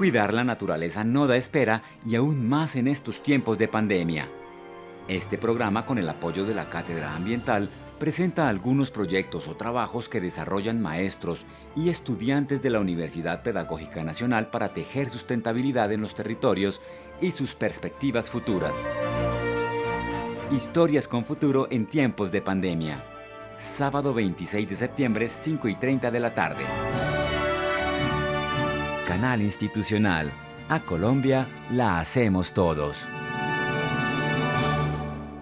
Cuidar la naturaleza no da espera y aún más en estos tiempos de pandemia. Este programa, con el apoyo de la Cátedra Ambiental, presenta algunos proyectos o trabajos que desarrollan maestros y estudiantes de la Universidad Pedagógica Nacional para tejer sustentabilidad en los territorios y sus perspectivas futuras. Historias con futuro en tiempos de pandemia. Sábado 26 de septiembre, 5 y 30 de la tarde. Canal Institucional. A Colombia la hacemos todos.